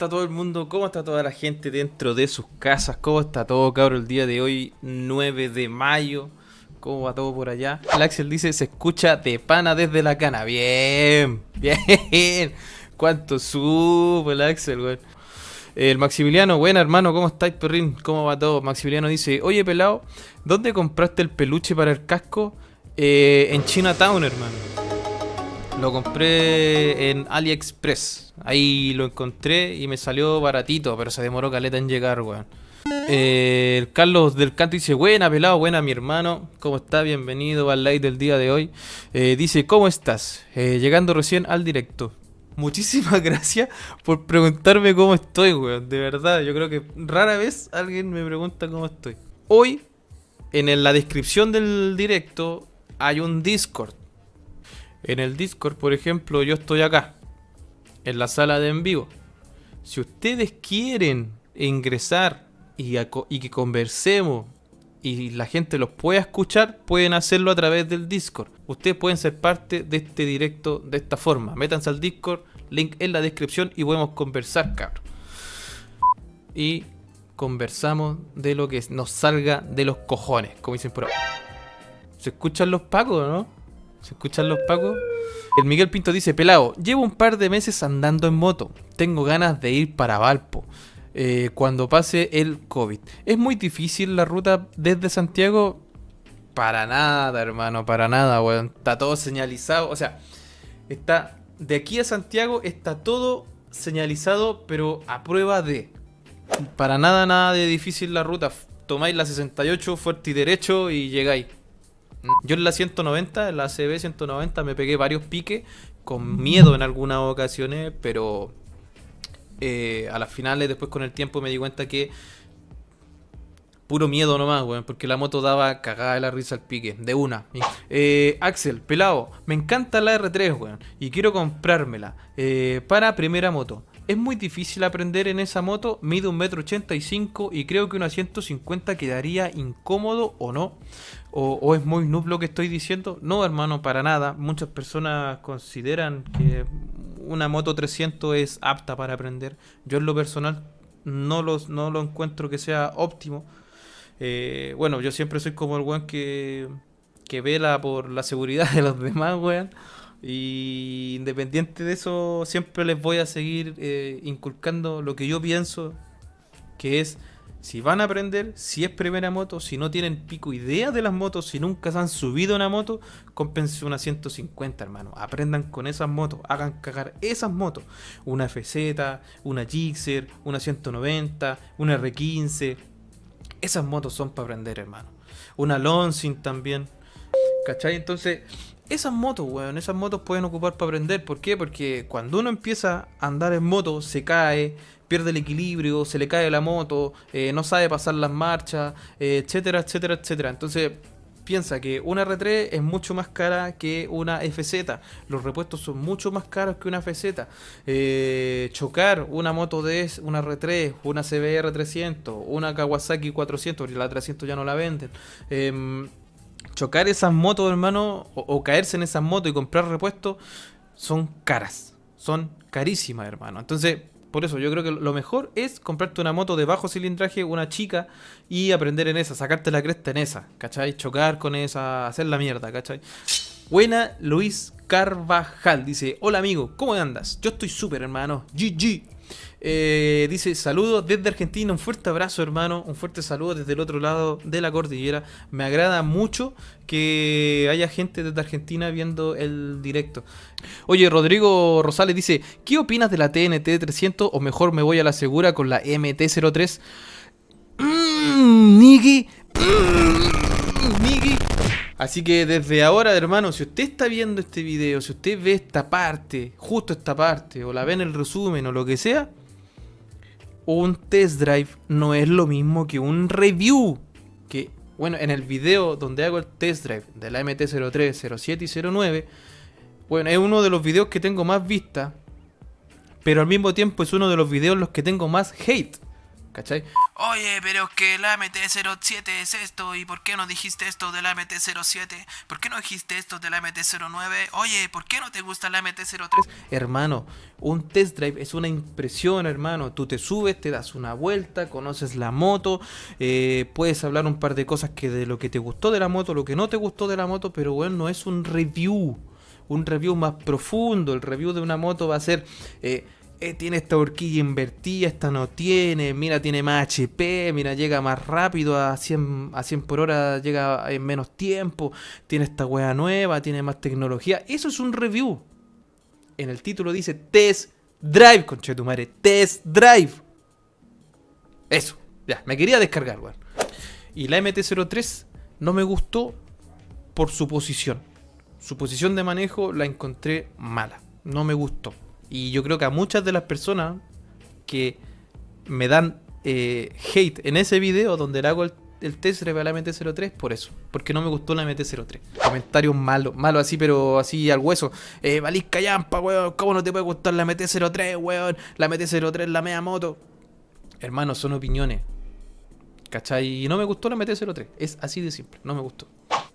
¿Cómo está todo el mundo? ¿Cómo está toda la gente dentro de sus casas? ¿Cómo está todo, cabrón, el día de hoy, 9 de mayo? ¿Cómo va todo por allá? El Axel dice, se escucha de pana desde la cana. Bien, bien. ¿Cuánto supo el Axel, güey? El Maximiliano, buena hermano, ¿cómo estáis, perrín? ¿Cómo va todo? Maximiliano dice, oye pelado, ¿dónde compraste el peluche para el casco? Eh, en Chinatown, hermano. Lo compré en AliExpress. Ahí lo encontré y me salió baratito, pero se demoró caleta en llegar, weón. Eh, Carlos del Canto dice, buena pelado, buena mi hermano, ¿cómo está? Bienvenido al live del día de hoy. Eh, dice, ¿cómo estás? Eh, llegando recién al directo. Muchísimas gracias por preguntarme cómo estoy, weón. De verdad, yo creo que rara vez alguien me pregunta cómo estoy. Hoy, en la descripción del directo, hay un Discord. En el Discord, por ejemplo, yo estoy acá, en la sala de en vivo. Si ustedes quieren ingresar y, que conversemos y la gente los pueda escuchar, pueden hacerlo a través del Discord. Ustedes pueden ser parte de este directo de esta forma. Métanse al Discord, link en la descripción y podemos conversar, cabrón. Y conversamos de lo que nos salga de los cojones, como dicen por ahí. ¿Se escuchan los pacos, no? ¿Se escuchan los pacos? El Miguel Pinto dice, pelado, llevo un par de meses andando en moto. Tengo ganas de ir para Valpo. Eh, cuando pase el COVID. ¿Es muy difícil la ruta desde Santiago? Para nada, hermano, para nada, weón. Está todo señalizado. O sea, está. De aquí a Santiago está todo señalizado, pero a prueba de. Para nada, nada de difícil la ruta. Tomáis la 68 fuerte y derecho y llegáis. Yo en la 190, en la CB 190, me pegué varios piques, con miedo en algunas ocasiones, pero eh, a las finales, después con el tiempo, me di cuenta que puro miedo nomás, weón, porque la moto daba cagada de la risa al pique, de una. Eh, Axel, pelado, me encanta la R3, weón, y quiero comprármela eh, para primera moto. Es muy difícil aprender en esa moto, mide un metro ochenta y cinco y creo que una 150 quedaría incómodo o no. O, es muy noob lo que estoy diciendo. No, hermano, para nada. Muchas personas consideran que una moto 300 es apta para aprender. Yo en lo personal no, los, no lo encuentro que sea óptimo. Eh, bueno, yo siempre soy como el weón que, que vela por la seguridad de los demás, weón. Y independiente de eso, siempre les voy a seguir eh, inculcando lo que yo pienso, que es si van a aprender, si es primera moto, si no tienen pico idea de las motos, si nunca se han subido una moto, cómpense una 150, hermano. Aprendan con esas motos, hagan cagar esas motos. Una FZ, una Gixxer, una 190, una R15. Esas motos son para aprender, hermano. Una Lonsing también. ¿Cachai? Entonces, esas motos, weón, esas motos pueden ocupar para aprender. ¿Por qué? Porque cuando uno empieza a andar en moto, se cae, pierde el equilibrio, se le cae la moto, eh, no sabe pasar las marchas, eh, etcétera, etcétera, etcétera. Entonces, piensa que una R3 es mucho más cara que una FZ. Los repuestos son mucho más caros que una FZ. Eh, chocar una moto de una R3, una CBR 300, una Kawasaki 400, porque la 300 ya no la venden. Em, chocar esas motos, hermano, o, o, caerse en esas motos y comprar repuestos, son caras. Son carísimas, hermano. Entonces, por eso yo creo que lo mejor es comprarte una moto de bajo cilindraje, una chica, y aprender en esa, sacarte la cresta en esa, ¿cachai? Chocar con esa, hacer la mierda, ¿cachai? Buena Luis Carvajal, dice, hola amigo, ¿cómo andas? Yo estoy súper hermano, GG. Eh, dice, saludos desde Argentina, un fuerte abrazo hermano, un fuerte saludo desde el otro lado de la cordillera. Me agrada mucho que haya gente desde Argentina viendo el directo. Oye, Rodrigo Rosales dice, ¿qué opinas de la TNT 300 o mejor me voy a la segura con la MT-03? Mmm, Niki. Así que desde ahora, hermano, si usted está viendo este video, si usted ve esta parte, justo esta parte, o la ve en el resumen o lo que sea, un test drive no es lo mismo que un review. Que, bueno, en el video donde hago el test drive de la MT-03, 07 y 09, bueno, es uno de los videos que tengo más vista, pero al mismo tiempo es uno de los videos en los que tengo más hate. ¿Cachai? Oye, pero es que la MT-07 es esto, ¿y por qué no dijiste esto de la MT-07? ¿Por qué no dijiste esto de la MT-09? Oye, ¿por qué no te gusta la MT-03? Hermano, un test drive es una impresión, hermano. Tú te subes, te das una vuelta, conoces la moto, eh, puedes hablar un par de cosas que de lo que te gustó de la moto, lo que no te gustó de la moto, pero bueno, no es un review. Un review más profundo. El review de una moto va a ser... Eh, eh, tiene esta horquilla invertida, esta no tiene, mira, tiene más HP, mira, llega más rápido a 100, a 100 por hora, llega en menos tiempo, tiene esta wea nueva, tiene más tecnología. Eso es un review. En el título dice Test Drive, conche tu madre, Test Drive. Eso, ya, me quería descargar, weón. Y la MT-03 no me gustó por su posición. Su posición de manejo la encontré mala, no me gustó. Y yo creo que a muchas de las personas que me dan eh, hate en ese video donde le hago el, test de la MT-03, por eso. Porque no me gustó la MT-03. Comentarios malos, malos así, pero así al hueso. Eh, Valís callampa, weón. ¿Cómo no te puede gustar la MT-03, weón? La MT-03 la media moto. Hermano, son opiniones. ¿Cachai? Y no me gustó la MT-03. Es así de simple. No me gustó.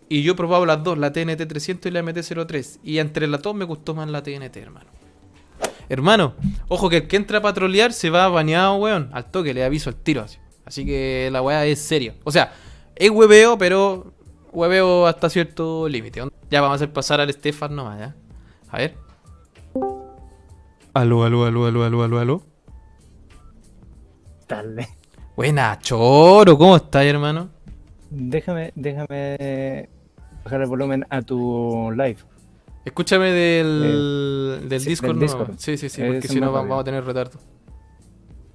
Y yo he probado las dos, la TNT-300 y la MT-03. Y entre las dos me gustó más la TNT, hermano. Hermano, ojo que el que entra a patrullear se va bañado, weón. Al toque, le aviso al tiro así. Así que la weá es seria. O sea, es hueveo, pero hueveo hasta cierto límite. Ya vamos a hacer pasar al Stefan nomás, ¿ya? A ver. Aló, aló, aló, aló, aló, aló, aló. Dale. Buena, choro, ¿cómo estás, hermano? Déjame, déjame bajar el volumen a tu live. Escúchame del, eh, del Discord, no. Sí, sí, sí, porque si no vamos, a tener retardo.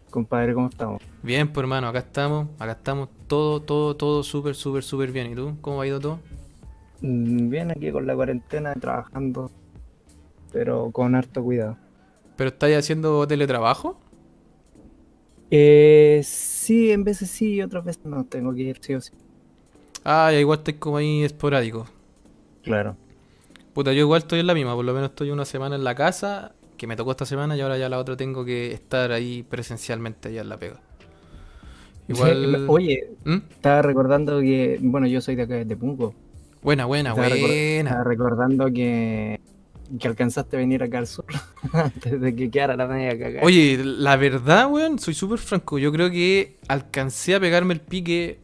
Compadre, ¿cómo estamos? Bien, pues hermano, acá estamos, acá estamos, todo, todo, todo súper, súper, súper bien. ¿Y tú? ¿Cómo ha ido todo? Mm, bien, aquí con la cuarentena, trabajando, pero con harto cuidado. ¿Pero estáis haciendo teletrabajo? Eh, sí, en veces sí y otras veces no, tengo que ir sí o sí. Ah, igual estoy como ahí esporádico. Claro. Puta, yo igual estoy en la misma, por lo menos estoy una semana en la casa, que me tocó esta semana y ahora ya la otra tengo que estar ahí presencialmente allá en la pega. Igual... Oye, ¿Mm? estaba recordando que, bueno, yo soy de acá de Punco. Buena, buena, buena. estaba recordando que, que alcanzaste a venir acá al sur antes de que quedara la media cagada. Oye, la verdad, weón, soy súper franco. Yo creo que alcancé a pegarme el pique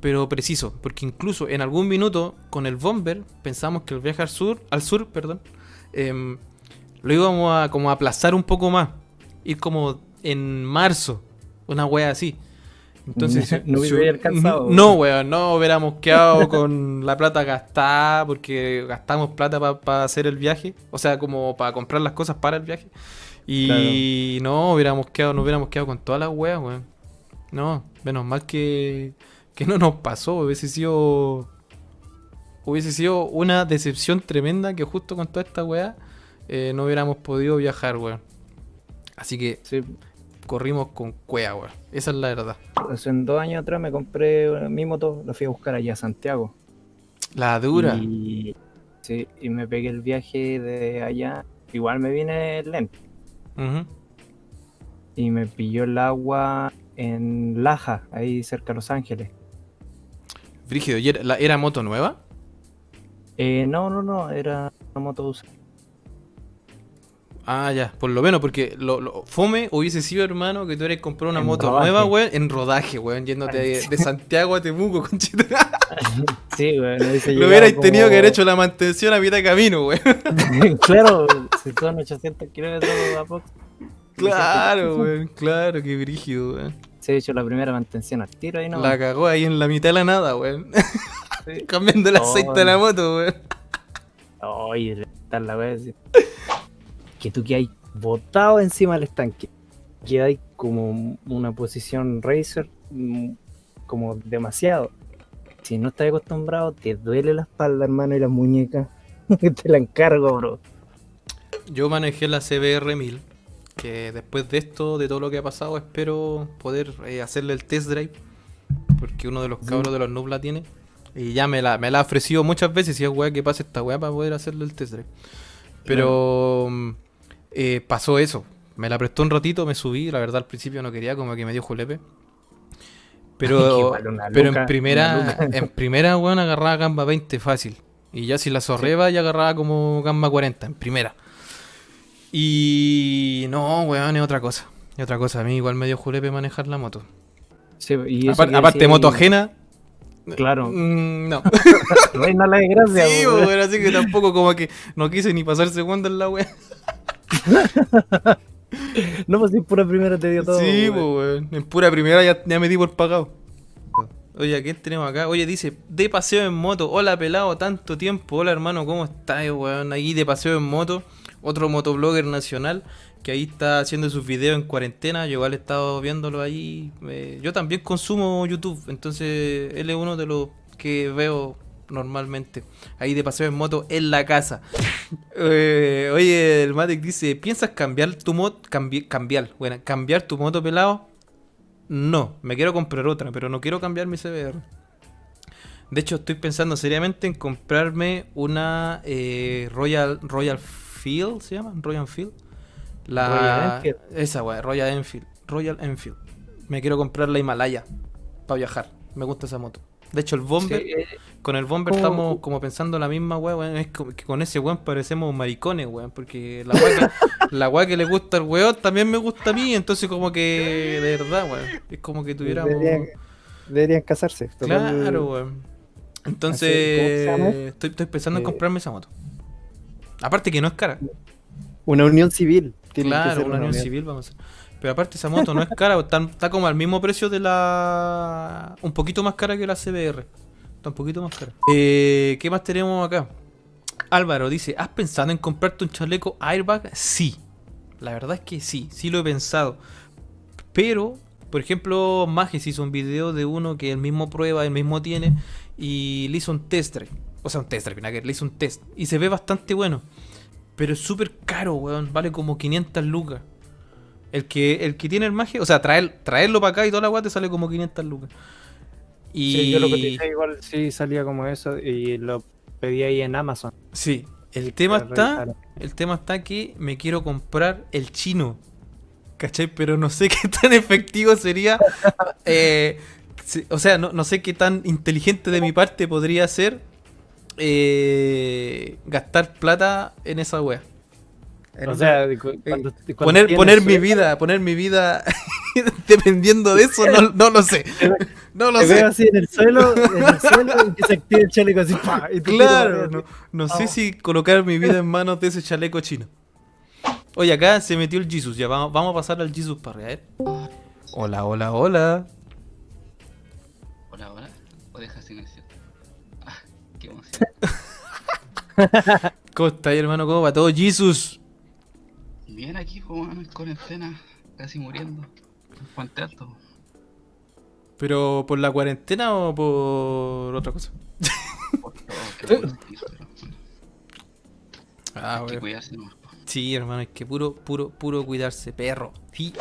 pero preciso, porque incluso en algún minuto con el Bomber pensamos que el viaje al sur, al sur, perdón, em, lo íbamos a como aplazar un poco más, ir como en marzo, una wea así. Entonces, no hubiera alcanzado. No, weón, no hubiéramos quedado con la plata gastada porque gastamos plata para hacer el viaje, o sea, como para comprar las cosas para el viaje. Y no hubiéramos quedado, no hubiéramos quedado con todas las weas, weón. No, menos mal que que no nos pasó. Hubiese sido. Hubiese sido una decepción tremenda que justo con toda esta weá eh, no hubiéramos podido viajar, weón. Así que corrimos con cuea, weón. Esa es la verdad. Hace dos años atrás me compré mi moto, la fui a buscar allá a Santiago. La dura. Y, sí, y me pegué el viaje de allá. Igual me vine lento. Y me pilló el agua en Laja, ahí cerca de Los Ángeles. Frígido, ¿y era, moto nueva? Eh, no, no, no, era una moto usada. Ah, ya, por lo menos, porque lo, fome hubiese sido, hermano, que tú hubieras comprado una moto nueva, weón, en rodaje, weón, yéndote de, Santiago a Temuco, conchita. sí, weón. Lo hubierais tenido que haber hecho la mantención a mitad de camino, weón. claro, si son 800 kilómetros a poco. Claro, weón, claro, qué brígido, weón se ha hecho la primera mantención al tiro ahí, ¿no? La cagó ahí en la mitad de la nada, weón. Cambiando el aceite de la moto, weón. Oye, tal la weón. Que tú que hay botado encima del estanque. Que hay como una posición racer mm, como demasiado. Si no estás acostumbrado, te duele la espalda, hermano, y la muñeca. te la encargo, bro. Yo manejé la CBR 1000 que después de esto, de todo lo que ha pasado, espero poder eh, hacerle el test drive. Porque uno de los cabros de los noob la tiene. Y ya me la, me la ha ofrecido muchas veces. Y es weá que pase esta weá para poder hacerle el test drive. Pero mm, eh, pasó eso. Me la prestó un ratito, me subí, la verdad al principio no quería, como que me dio julepe. Pero, pero luca, en primera, en primera, weón, agarraba gamba 20 fácil. Y ya si la zorreba ya agarraba como gamba 40, en primera. Y no, weón, es otra cosa. Es otra cosa. A mí igual me dio julepe manejar la moto. Sí, y eso Apar- que aparte, moto ajena. Claro. mm, no. Reina la desgracia, sí, weón. weón, así que tampoco como que no quise ni pasar segunda en la wea. No, pues si pura primera te dio todo. sí, weón. po, weón. En pura primera ya, ya me di por pagado. Oye, ¿a quién tenemos acá? Oye, dice, de paseo en moto. Hola, pelado, tanto tiempo. Hola, hermano, ¿cómo estás, weón? Ahí de paseo en moto. Otro motoblogger nacional que ahí está haciendo sus videos en cuarentena. Yo igual he estado viéndolo ahí. Eh, yo también consumo YouTube, entonces él es uno de los que veo normalmente. Ahí de paseo en moto en la casa. Eh, oye, el Matic dice, ¿piensas cambiar tu moto? cambiar, bueno, cambiar tu moto pelado. No, me quiero comprar otra, pero no quiero cambiar mi CBR. De hecho, estoy pensando seriamente en comprarme una eh, Royal Royal Field, ¿se llama? Royal Field. La Royal Enfield. esa weá, Royal Enfield, Royal Enfield. Me quiero comprar la Himalaya para viajar. Me gusta esa moto. De hecho, el Bomber, Sí, eh, con el Bomber ¿Cómo- estamos como pensando la misma weón. Es que con ese weón parecemos maricones, weón. Porque la weá que, la weá que le gusta al weón también me gusta a mí. Entonces, como que, de verdad, weón. Es como que tuviéramos. Deberían, deberían casarse. Claro, weón. ¿cómo se Entonces, estoy, estoy pensando en Eh, comprarme esa moto. Aparte que no es cara. Una unión civil. Tiene que Claro, ser una unión civil vamos a hacer. Pero aparte esa moto no es cara, está, está como al mismo precio de la... Un poquito más cara que la CBR. Está un poquito más cara. Eh, ¿Qué más tenemos acá? Álvaro dice, ¿has pensado en comprarte un chaleco airbag? Sí. La verdad es que sí, sí lo he pensado. Pero, por ejemplo, Magis hizo un video de uno que él mismo prueba, él mismo tiene, y le hizo un test drive. O sea, un test ver, le hizo un test. Y se ve bastante bueno. Pero es súper caro, weón. Vale como 500 lucas. El que, el que tiene el magia, o sea, traer, traerlo para acá y toda la weá te sale como 500 lucas. Y Sí, yo lo coticé igual sí salía como eso y lo pedí ahí en Amazon. sí, el tema está, el tema está que me quiero comprar el chino. ¿Cachai? Pero no sé qué tan efectivo sería. eh, o sea, no, no sé qué tan inteligente de mi parte podría ser eh, gastar plata en esa wea. O sea, cuando, cuando poner, poner mi vida, poner mi vida dependiendo de eso, no, no lo sé. No lo Te veo sé. así en el suelo, en el suelo y que se el chaleco así. ¡pa! y tú Claro, no, sé si colocar mi vida en manos de ese chaleco chino. Oye, acá se metió el Jesus, ya vamos, vamos a pasar al Jesus para ver. Hola, hola, hola. Hola, hola. O deja silencio. ¿Cómo está hermano? ¿Cómo va todo, Jesus? Bien aquí, en cuarentena, casi muriendo. En Puente Alto. ¿Pero por la cuarentena o por otra cosa? Por todo, bueno, Ah, hay que cuidarse nomás. Sí, hermano, es que puro, puro, puro cuidarse, perro. Sí.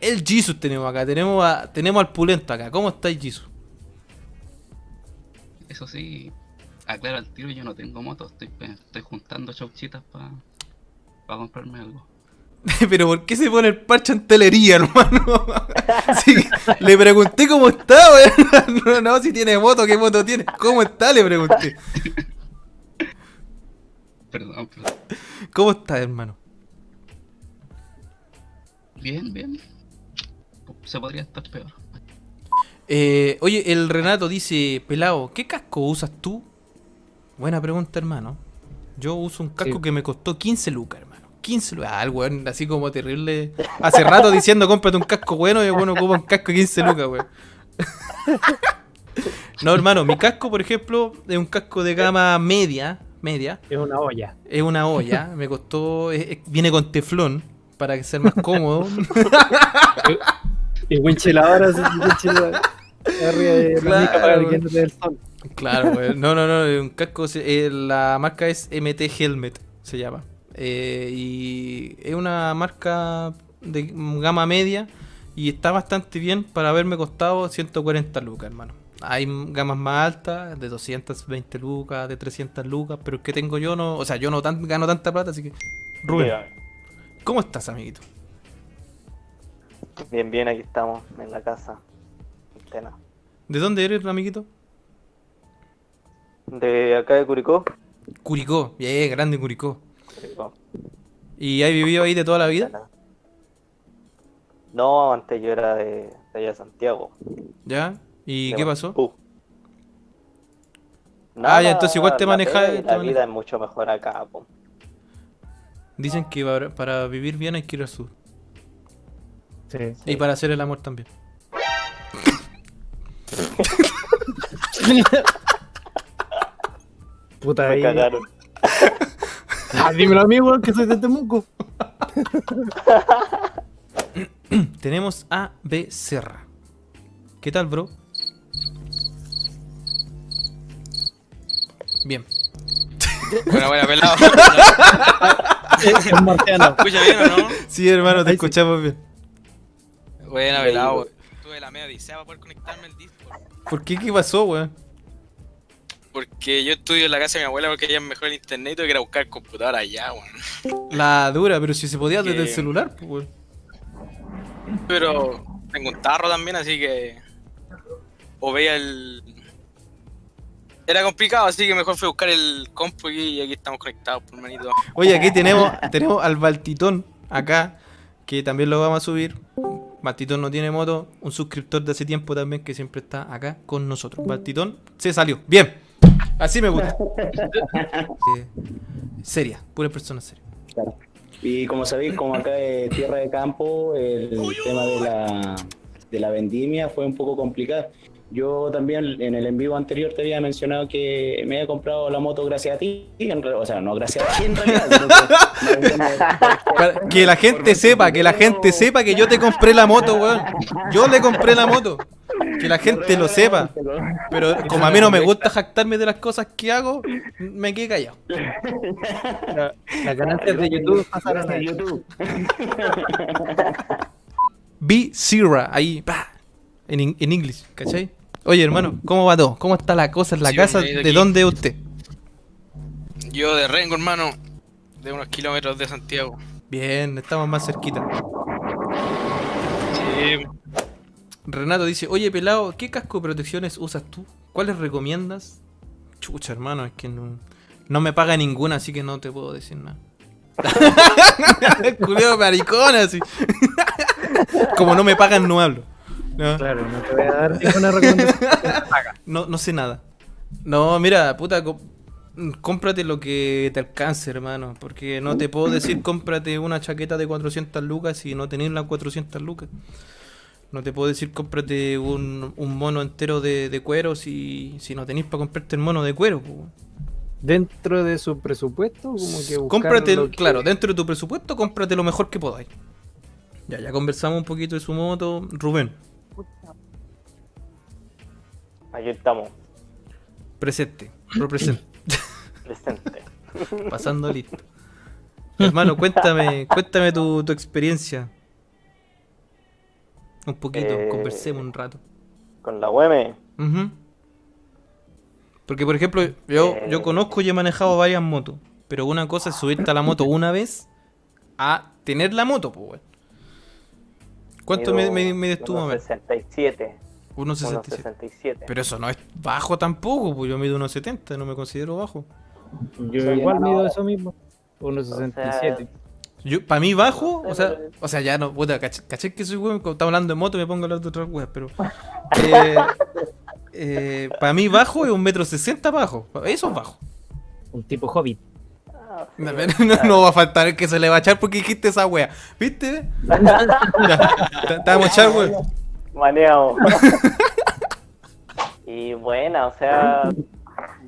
El Jesus tenemos acá, tenemos, a, tenemos al pulento acá. ¿Cómo está el Jesus? Eso sí, aclaro al tiro, yo no tengo moto, estoy, estoy juntando chauchitas para comprarme algo. Pero ¿por qué se pone el parche en telería, hermano? Sí, le pregunté cómo está, weón. No, no, si tiene moto, ¿qué moto tiene? ¿Cómo está? Le pregunté. Perdón, perdón. ¿Cómo está, hermano? Bien, bien. Se podría estar peor. Eh, oye, el Renato dice, pelado, ¿qué casco usas tú? Buena pregunta, hermano. Yo uso un casco Sí. que me costó 15 lucas, hermano. 15 lucas. Ah, el weón, así como terrible. Hace rato diciendo, cómprate un casco bueno y bueno ocupa un casco de 15 lucas, weón. no, hermano, mi casco, por ejemplo, es un casco de gama media. Media. Es una olla. Es una olla. Me costó. es- es- viene con teflón para que sea más cómodo. Y winchilador así, winchilador. Arriba de la Claro, para que no te dé el sol. Claro, güey. No, no, no. es Un casco. eh, la marca es MT Helmet, se llama. Eh, y es una marca de gama media. Y está bastante bien para haberme costado 140 lucas, hermano. Hay gamas más altas, de 220 lucas, de 300 lucas. Pero el que tengo yo no. O sea, yo no tan- gano tanta plata, así que. Rubén, ¿cómo estás, amiguito? Bien, bien, aquí estamos, en la casa. Antena. ¿De dónde eres, amiguito? De acá de Curicó. Curicó, bien, grande Curicó. Curicó. ¿Y has vivido ahí de toda la vida? No, antes yo era de, de allá de Santiago. ¿Ya? ¿Y de qué pasó? Ah, ya, entonces igual te la manejas- La vida es mucho mejor acá, po. Dicen que para, para vivir bien hay que ir al sur. Sí. Y para hacer el amor también. Puta Me ahí. cagaron. Ah, dímelo a mí, weón, que soy de Temuco. Tenemos a B. Serra. ¿Qué tal, bro? Bien. Buena, buena, pelado. Es marciano. ¿Escucha bien o no? Sí, hermano, te Ahí sí. escuchamos bien. Buena, pelado. weón. Tuve la media odisea para poder conectarme al Discord. ¿Por qué? ¿Qué pasó, weón? Porque yo estudio en la casa de mi abuela porque ella es mejor el internet y tuve que ir a buscar el computador allá, weón. La dura, pero si se podía desde el celular, pues, weón. Pero tengo un tarro también, así que. O veía el. Era complicado, así que mejor fue buscar el compu y y aquí estamos conectados, por manito. Oye, aquí tenemos, tenemos al Baltitón acá, que también lo vamos a subir. Baltitón no tiene moto, un suscriptor de hace tiempo también que siempre está acá con nosotros. Baltitón se salió. Bien, así me gusta. Eh, seria, pura persona seria. Y como sabéis, como acá es tierra de campo, el tema de la, de la vendimia fue un poco complicado. Yo también en el en vivo anterior te había mencionado que me había comprado la moto gracias a ti, o sea, no gracias a ti en realidad. que la gente sepa, que la gente sepa que yo te compré la moto, weón. Yo le compré la moto. Que la gente lo sepa. Pero como a mí no me gusta jactarme de las cosas que hago, me quedé callado. La- ganancias de YouTube pasaron a YouTube. B Zero, ahí, pa, en, en inglés, ¿cachai? Oye, hermano, ¿cómo va todo? ¿Cómo está la cosa en la Sí, casa? de ¿De aquí. dónde es usted? Yo de Rengo, hermano, de unos kilómetros de Santiago. Bien, estamos más cerquita. Sí, Renato dice, oye, pelado, ¿qué casco de protecciones usas tú? ¿Cuáles recomiendas? Chucha, hermano, es que no, no me paga ninguna, así que no te puedo decir nada. Cuidado, maricón, así. Como no me pagan, no hablo. No. Claro, no te voy a dar ninguna recomendación. No, no sé nada. No, mira, puta, cómprate lo que te alcance, hermano. Porque no te puedo decir cómprate una chaqueta de 400 lucas si no tenés las 400 lucas. No te puedo decir cómprate un, un mono entero de, de cuero si, si no tenés para comprarte el mono de cuero. po. Dentro de su presupuesto, como que buscar Cómprate, lo que- claro, dentro de tu presupuesto, cómprate lo mejor que podáis. Ya, ya conversamos un poquito de su moto. Rubén, Aquí estamos, presente, represente. presente. Pasando listo. Hermano, cuéntame, cuéntame tu, tu experiencia. Un poquito, Eh, conversemos un rato. Con la Ujú. Porque, por ejemplo, yo, yo Eh. conozco y he manejado varias motos. Pero una cosa es subirte a la moto una vez a tener la moto, pues, weón. ¿Cuánto me, me, mides tú, mamá? 67. 1.67. 1.67. Pero eso no es bajo tampoco, pues yo mido 1.70, no me considero bajo. Yo igual mido eso mismo. 1.67. Yo, para mí bajo, o sea, o sea, ya no, puta, caché, caché que soy weón, cuando estamos hablando de moto me pongo a hablar de otras weas, pero eh, eh, para mí bajo es un metro sesenta bajo, eso es bajo. Un tipo hobbit. No, va a faltar el que se le va a echar porque dijiste esa wea, ¿viste? A echar, weón. Maneado. y buena, o sea,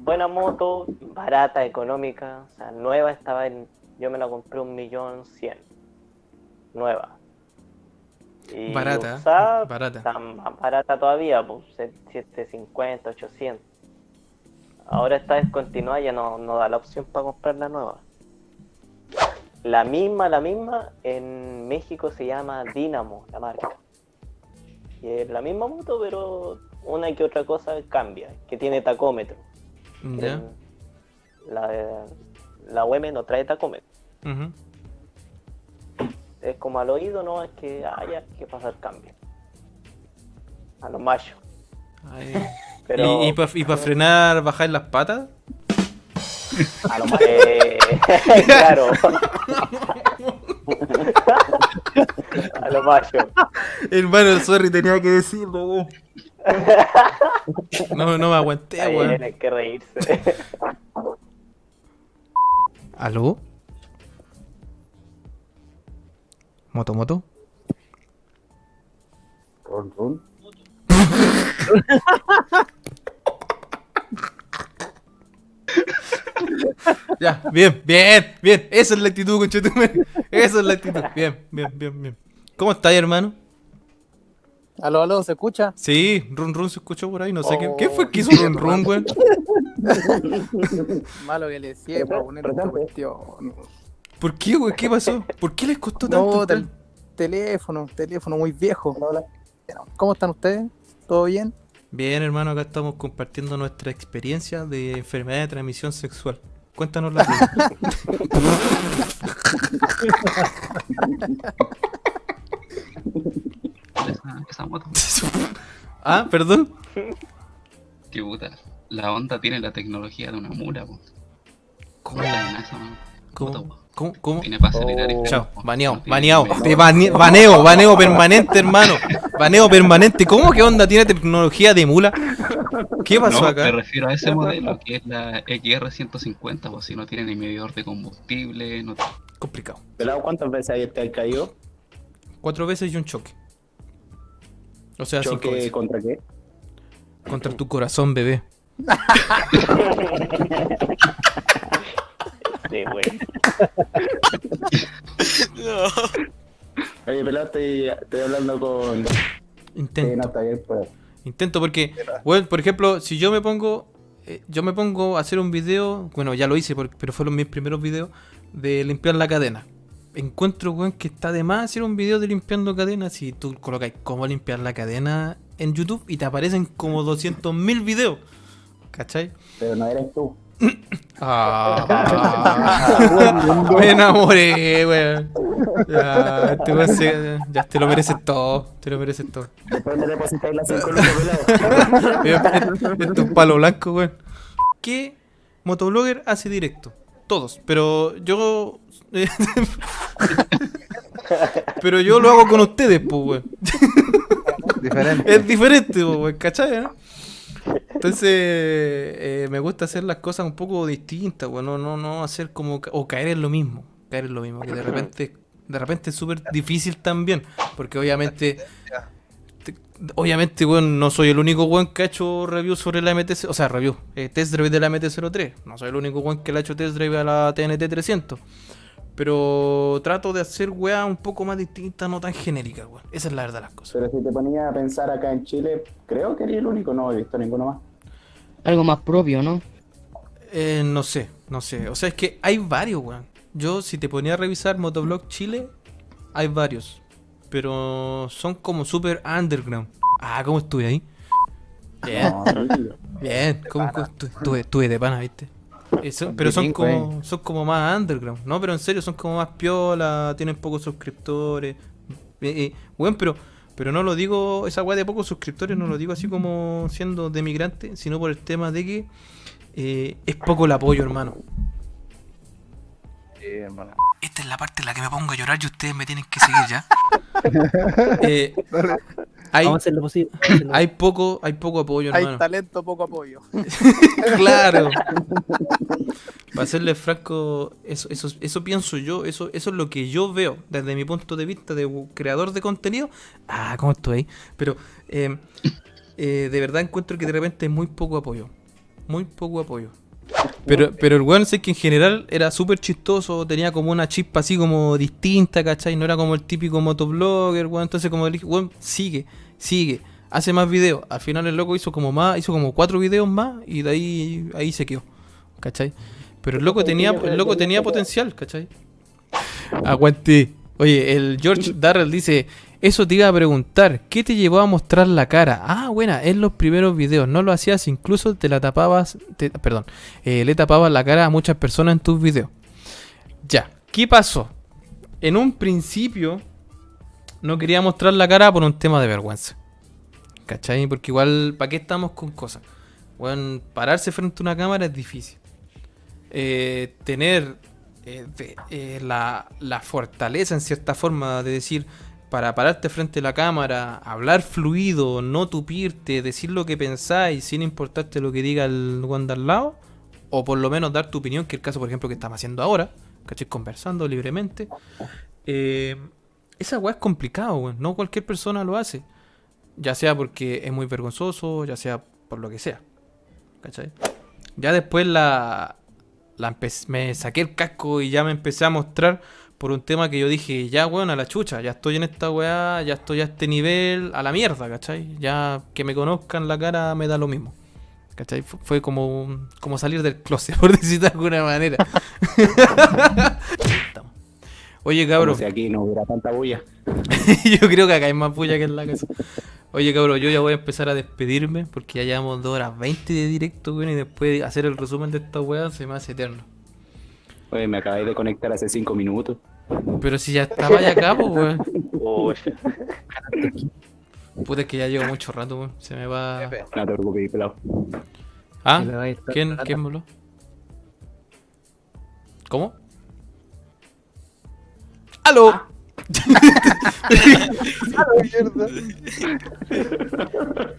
buena moto, barata, económica, o sea, nueva estaba en, yo me la compré un millón cien, nueva. Y Barata, usada, barata. está más barata todavía, pues 750, 800. Ahora está descontinuada, ya no, no da la opción para comprar la nueva. La misma, la misma, en México se llama Dynamo, la marca. Y es la misma moto, pero una que otra cosa cambia, que tiene tacómetro. El- La, la UM no trae tacómetro. ujú. es como al oído, no, es que haya que pasar cambio. A los machos. Ay. Pero, ¿Y, para frenar, bajar las patas? A lo más eh, claro. a los machos. Hermano, sorry, tenía que decirlo. No, no me aguanté, weón. tienen que reírse. ¿Aló? ¿Moto, moto? Run, run. Ya, bien, bien, bien. Esa es la actitud, conchetume. Esa es la actitud. Bien, bien, bien, bien. ¿Cómo estás, hermano? Aló, aló, ¿se escucha? Sí, run run se escuchó por ahí, no sé Oh, qué. ¿Qué fue que hizo run run, weón? Malo que le decía para poner esta cuestión. ¿Por qué, weón? ¿Qué pasó? ¿Por qué les costó tanto? No, del teléfono, teléfono muy viejo. Hola. ¿Cómo están ustedes? ¿Todo bien? Bien, hermano, acá estamos compartiendo nuestra experiencia de enfermedad de transmisión sexual. Cuéntanos la tuya. Esa, moto. ah, perdón. Qué puta. La onda tiene la tecnología de una mula, po. ¿Cómo? La moto, ¿Cómo? po. ¿Cómo? ¿Cómo? Tiene para acelerar Oh. Chao, baneado, baneado, medio. te bane- baneo, baneo permanente, hermano. Baneo permanente. ¿Cómo que onda tiene tecnología de mula? ¿Qué pasó No, acá? me refiero a ese modelo que es la XR150, pues si no tiene ni medidor de combustible, no Complicado. Pelado, ¿cuántas veces ahí te caído? Cuatro veces y un choque. O sea, cinco ¿Choque veces. contra qué? Contra tu corazón, bebé. Sí, güey. Oye, pelado, estoy, estoy hablando con... No, Intento. está bien, pues. Intento porque, bueno, por ejemplo, si yo me pongo, eh, yo me pongo a hacer un video, bueno, ya lo hice, por- pero fueron mis primeros videos de limpiar la cadena. Encuentro, weón, que está de más hacer un video de limpiando cadenas si tú colocas cómo limpiar la cadena en YouTube y te aparecen como 200.000 videos. ¿Cachai? Pero no eres tú. Ah, me enamoré, weón. Ya, este weón se- ya te lo mereces todo, te lo mereces todo. Después me depositáis las 5 lucas, Esto es palo blanco, weón. ¿Qué motoblogger hace directo? Todos, pero yo. pero yo lo hago con ustedes, pues, weón. Diferente. Es diferente, pues, weón, ¿cachai? no? Entonces, eh, me gusta hacer las cosas un poco distintas, weón. No, no, no hacer como. ca- O caer en lo mismo. Caer en lo mismo. Que de repente. De repente es súper difícil también. Porque obviamente. te- Obviamente, weón, no soy el único weón que ha hecho review sobre la MT... O sea, review. eh, test drive de la MT-03. No soy el único weón que le ha hecho test drive a la TNT-300. Pero trato de hacer weá un poco más distintas, no tan genéricas, weón. Esa es la verdad de las cosas. Pero si te ponía a pensar acá en Chile, creo que eres el único, no he visto ninguno más. Algo más propio, ¿no? Eh, no sé, no sé. O sea, es que hay varios, weón. Yo, si te ponía a revisar Motoblog Chile, hay varios. Pero son como super underground. Ah, ¿cómo estuve ahí? Bien, No, bien. ¿Cómo cómo estu- estuve, estuve de pana, viste? Eh, son- pero son como, son como más underground, ¿no? Pero en serio, son como más piola, tienen pocos suscriptores. Eh, eh, weón, pero, pero no lo digo, esa weá de pocos suscriptores, no lo digo así como siendo de migrante, sino por el tema de que eh, es poco el apoyo, hermano. Esta es la parte en la que me pongo a llorar y ustedes me tienen que seguir ya. Eh, hay, Vamos a hacer lo posible. hay poco, hay poco apoyo, Hay hermano. talento, poco apoyo. claro. Para serle franco, eso, eso, eso pienso yo, eso, eso es lo que yo veo desde mi punto de vista de creador de contenido. Ah, ¿cómo estoy? Pero eh, eh, de verdad encuentro que de repente hay muy poco apoyo. Muy poco apoyo. Pero, pero el weón sé que en general era súper chistoso, tenía como una chispa así como distinta, ¿cachai? No era como el típico motoblogger, weón. Entonces como dije, weón, sigue, sigue, hace más videos. Al final el loco hizo como más, hizo como cuatro videos más y de ahí, ahí se quedó, ¿cachai? Pero el loco tenía, el loco tenía potencial, ¿cachai? Aguante. Oye, el George Darrell dice, eso te iba a preguntar, ¿qué te llevó a mostrar la cara? Ah, buena, en los primeros videos, no lo hacías, incluso te la tapabas, te- perdón, eh, le tapabas la cara a muchas personas en tus videos. Ya, ¿qué pasó? en un principio no quería mostrar la cara por un tema de vergüenza. ¿Cachai? Porque igual, ¿para qué estamos con cosas? Bueno, pararse frente a una cámara es difícil. Eh, tener eh, eh, la, la fortaleza en cierta forma de decir, para pararte frente a la cámara, hablar fluido, no tupirte, decir lo que pensáis sin importarte lo que diga el de al lado, o por lo menos dar tu opinión, que es el caso, por ejemplo, que estamos haciendo ahora, ¿cachai? Conversando libremente. Eh, esa weá es complicado, weón. No cualquier persona lo hace. Ya sea porque es muy vergonzoso, ya sea por lo que sea. ¿Cachai? Ya después la, la me saqué el casco y ya me empecé a mostrar por un tema que yo dije, ya weón, a la chucha, ya estoy en esta weá, ya estoy a este nivel, a la mierda, ¿cachai? Ya que me conozcan la cara me da lo mismo. ¿Cachai? Fu- Fue como, como salir del closet, por decir de alguna manera. Oye, cabrón. si aquí no hubiera tanta bulla. yo creo que acá hay más bulla que en la casa. Oye, cabrón, yo ya voy a empezar a despedirme porque ya llevamos 2 horas 20 de directo, weón, y después de hacer el resumen de esta weá se me hace eterno. Oye, me acabáis de conectar hace cinco minutos. Pero si ya estaba ya acá, pues, weón. Puta, es que ya llevo mucho rato, weón. Se me va. No te preocupes, pelado. ¿Ah? ¿Quién. ¿Quién voló? ¿Cómo? ¡Aló!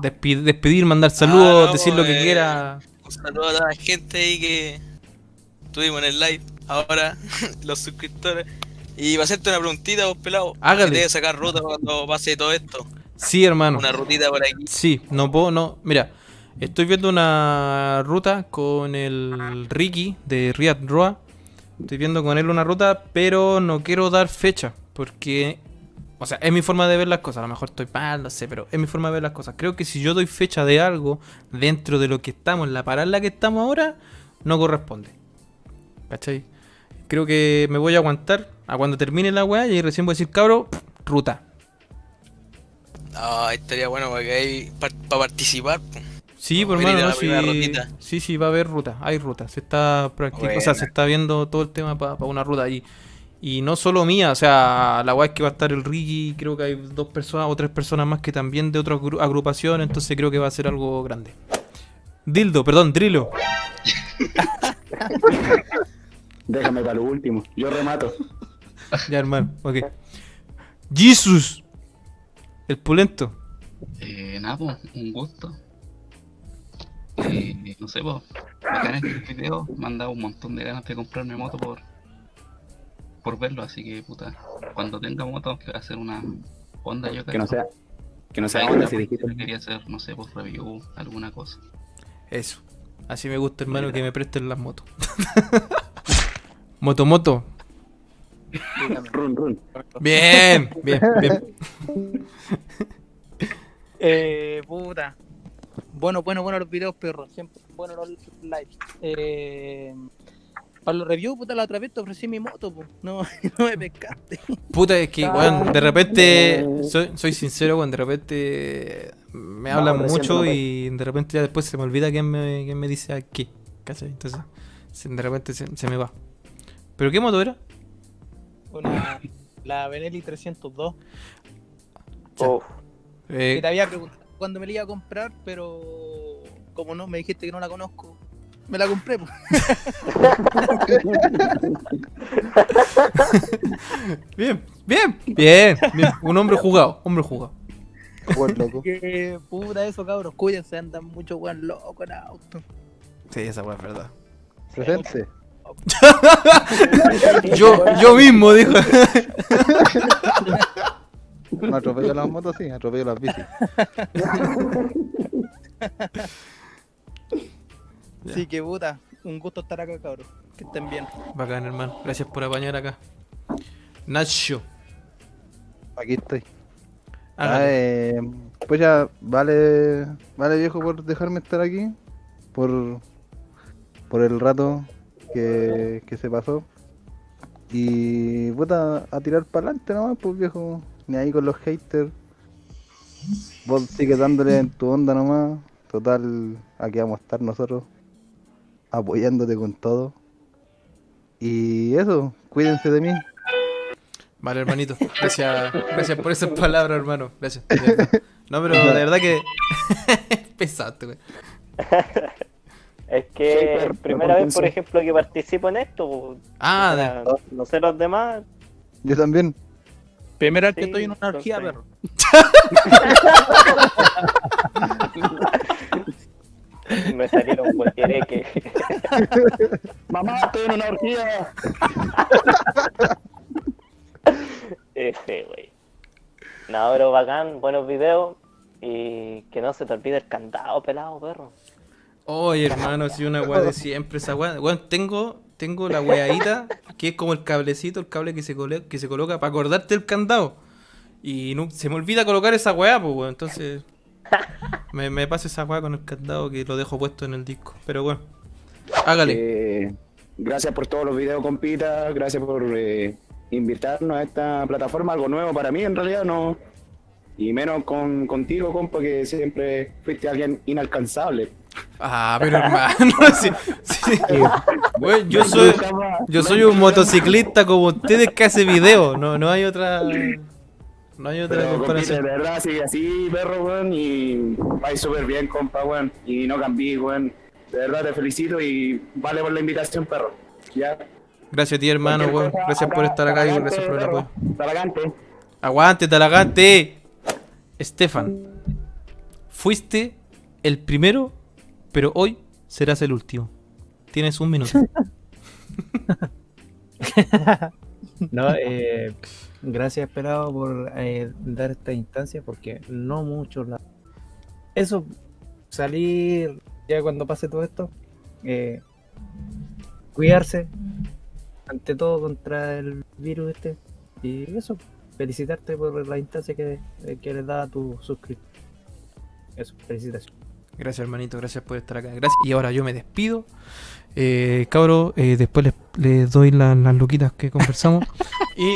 Despi- despedir, mandar saludos, no, decir lo que pues, quiera. Un saludo a toda la gente ahí que tuvimos en el live. Ahora, los suscriptores. Y va a hacerte una preguntita, vos pelado. Hágale. Que te sacar ruta cuando pase todo esto. Sí, hermano. Una rutita por aquí. Sí, no puedo, no. Mira, estoy viendo una ruta con el Ricky de Riyad Roa. Estoy viendo con él una ruta, pero no quiero dar fecha. Porque, o sea, es mi forma de ver las cosas. A lo mejor estoy mal, no sé, pero es mi forma de ver las cosas. Creo que si yo doy fecha de algo dentro de lo que estamos, la parada en la que estamos ahora, no corresponde. ¿Cachai? Creo que me voy a aguantar a cuando termine la weá y ahí recién voy a decir, cabro, ruta. Ah, estaría bueno para que hay para participar. Sí, por a no, sí, sí, sí, va a haber ruta, hay ruta, se está practicando, o sea, se está viendo todo el tema para una ruta ahí. Y no solo mía, o sea, la weá es que va a estar el Ricky, creo que hay dos personas o tres personas más que también de otra agru- agrupación, entonces creo que va a ser algo grande. Dildo, perdón, Drilo. Déjame para lo último. Yo remato. Ya, hermano, ok. Jesus, el pulento. Eh, nada, pues, un gusto. Eh, no sé, pues, bacán este video. Me han dado un montón de ganas de comprarme moto por, por verlo, así que, puta, cuando tenga moto, que va a hacer una Honda, yo Que no creo. sea, que no sea onda si dijiste. quería hacer, no sé, pues, review, alguna cosa. Eso. Así me gusta, hermano, que me presten las motos. moto, moto. Run, run. Bien, bien, bien. Eh, puta. Bueno, bueno, bueno los videos, perro. Siempre bueno los lives. Eh, para los reviews, puta, la otra vez te ofrecí mi moto, pues. No, no me pescaste. Puta, es que, weón, de repente, soy, soy sincero, weón, de repente me hablan mucho y de repente ya después se me olvida quién me, quién me dice a qué, ¿cachai? Entonces, de repente se, se me va. ¿Pero qué moto era? Una, la Benelli 302. uf. Eh, Que te había preguntado cuándo me la iba a comprar, pero como no me dijiste que no la conozco, me la compré. pues. bien, bien, bien, bien. Un hombre jugado, hombre jugado. Buen loco. Que puta eso, cabros. Cuídense, andan mucho weón loco en auto. Sí, esa weón es verdad. Presente. Yo, yo mismo, dijo. No atropello las motos, sí, atropello las bicis. Así que puta, un gusto estar acá, cabros. Que estén bien. Bacán, hermano. Gracias por apañar acá. Nacho. Aquí estoy. Ah, hágale. eh, pues ya, vale, vale viejo por dejarme estar aquí, por, por el rato que, que se pasó. Y puta, a tirar para adelante nomás, pues viejo, ni ahí con los haters. Vos sigue dándole en tu onda nomás. Total, aquí vamos a estar nosotros apoyándote con todo. Y eso, cuídense de mí. Vale, hermanito. Gracias, gracias por esas palabras, hermano. Gracias. No, pero de verdad que. Pesaste, güey. Es Sí, que pero- primera pero vez, por ejemplo, que participo en esto. Ah, O de- sea, no sé los demás. Yo también. Primera vez que Sí, estoy en una orgía, perro. Me salieron cualquier que Mamá, estoy en una orgía. Ese, güey. No, pero bacán, buenos videos. Y que no se te olvide el candado, pelado, perro. Oye, hermano, si una weá de siempre esa weá. Weón, tengo, tengo la weadita que es como el cablecito, el cable que se, cole- que se coloca para acordarte el candado. Y no, se me olvida colocar esa weá, pues, weón. Entonces, me, me pasa esa weá con el candado que lo dejo puesto en el disco. Pero bueno, hágale. Eh, gracias por todos los videos, compita. Gracias por eh, invitarnos a esta plataforma. Algo nuevo para mí, en realidad, no. Y menos con, contigo, compa, que siempre fuiste alguien inalcanzable. Ah, pero hermano, sí, sí. Weón, yo soy, yo soy un motociclista como ustedes que hace video. No, no hay otra. No hay otra Pero, compita, de comparación. verdad, sigue así, perro, weón. Y vais súper bien, compa, weón. Y no cambié, weón. De verdad, te felicito y vale por la invitación, perro. Ya. Gracias a ti, hermano, weón. Gracias por estar acá y gracias por el apoyo. talagante. Aguante, talagante. Estefan, fuiste el primero, pero hoy serás el último. Tienes un minuto. No, eh, gracias, Pelado, por eh, dar esta instancia, porque no muchos la... Eso, salir ya cuando pase todo esto, eh, cuidarse, ante todo contra el virus este, y eso, felicitarte por la instancia que, eh, que les da a tu suscriptor. Eso, felicitaciones. Gracias, hermanito. Gracias por estar acá. Gracias. Y ahora yo me despido. Eh, cabro, eh, después les, les doy la- las luquitas que conversamos. y.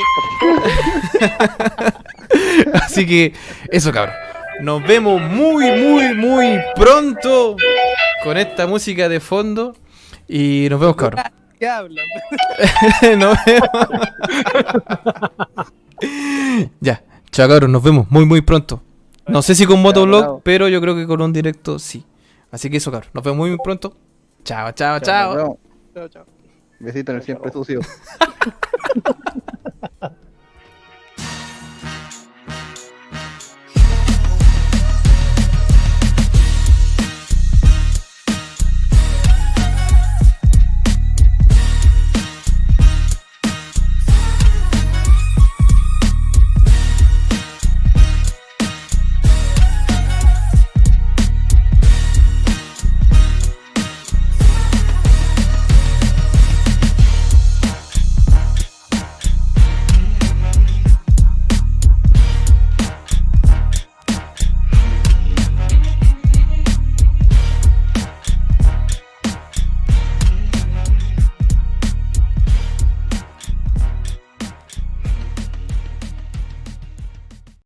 Así que, eso, cabro. Nos vemos muy, muy, muy pronto con esta música de fondo. Y nos vemos, cabro. ¿Qué hablan? nos vemos. ya, chao, cabros. Nos vemos muy, muy pronto. No sé si con motovlog, bravo. pero yo creo que con un directo sí. Así que eso, cabros. Nos vemos muy, muy pronto. Chao, chao, chao. Vemos. Chao, chao. Besito en el siempre sucio.